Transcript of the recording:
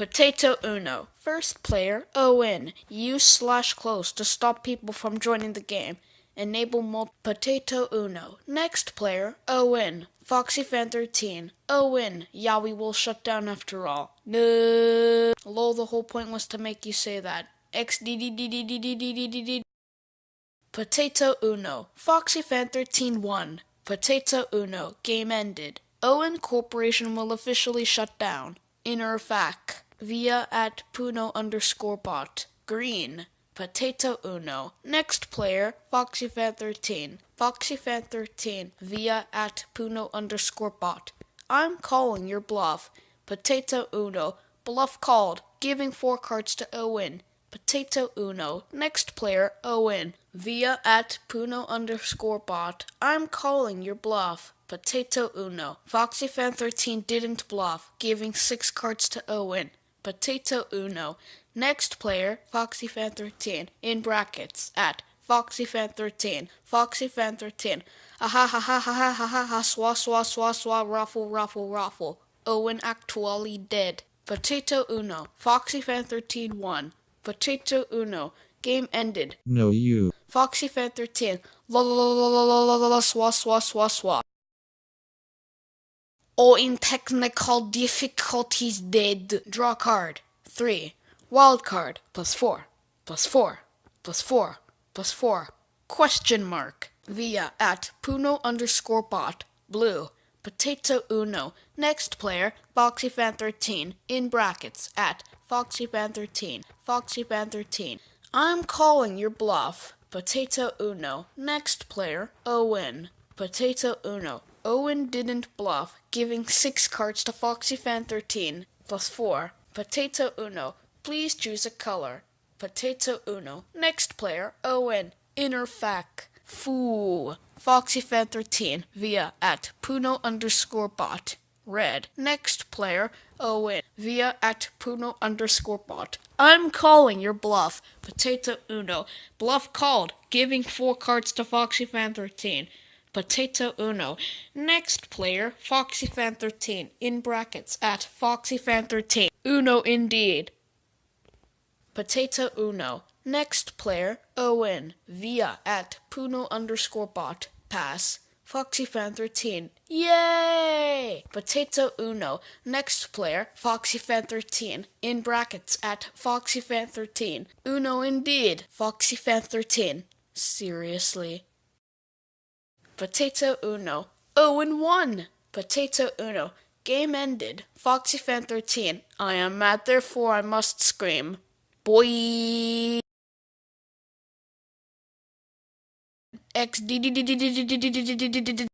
Potato Uno. First player, Owen. Use slash close to stop people from joining the game. Enable multi Potato Uno. Next player, Owen. Foxy Fan 13. Owen. We will shut down after all. No. Lol, the whole point was to make you say that. XDDDDDDDDD. Potato Uno. Foxy Fan 13 won. Potato Uno. Game ended. Owen Corporation will officially shut down. Inner fac. Via at Puno underscore bot. Green. Potato Uno. Next player, FoxyFan13. FoxyFan13 via at Puno underscore bot. I'm calling your bluff. Potato Uno. Bluff called. Giving four cards to Owen. Potato Uno. Next player, Owen. Via at Puno underscore bot. I'm calling your bluff. Potato Uno. FoxyFan13 didn't bluff, giving six cards to Owen. Potato Uno. Next player, FoxyFan13, in brackets, at FoxyFan13, FoxyFan13. Ah ha ha ha ha ha ha ha ha, swa swa swa swa, ruffle ruffle ruffle. Owen actually dead. Potato Uno, FoxyFan13 won. Potato Uno, game ended. No, you. FoxyFan13, la la la la la la la la, swa swa swa swa. Or in technical difficulties dead. Draw card. 3. Wild card. Plus 4. Plus 4. Plus 4. Plus 4. Question mark. Via at Puno underscore bot. Blue. Potato Uno. Next player, FoxyFan13. In brackets. At FoxyFan13. FoxyFan13. I'm calling your bluff. Potato Uno. Next player, Owen. Potato Uno. Owen didn't bluff, giving six cards to FoxyFan13 plus four. Potato Uno. Please choose a color. Potato Uno. Next player, Owen. Inner fac. Foo. FoxyFan13 via at Puno underscore bot. Red. Next player, Owen. Via at Puno underscore bot. I'm calling your bluff. Potato Uno. Bluff called, giving four cards to FoxyFan13. Potato Uno. Next player, FoxyFan13, in brackets, at FoxyFan13. Uno indeed. Potato Uno. Next player, Owen, via at Puno underscore bot. Pass. FoxyFan13. Yay! Potato Uno. Next player, FoxyFan13, in brackets, at FoxyFan13. Uno indeed. FoxyFan13. Seriously. Potato Uno. Oh, and one! Potato Uno. Game ended. Foxy Fan 13. I am mad, therefore I must scream. Boy! X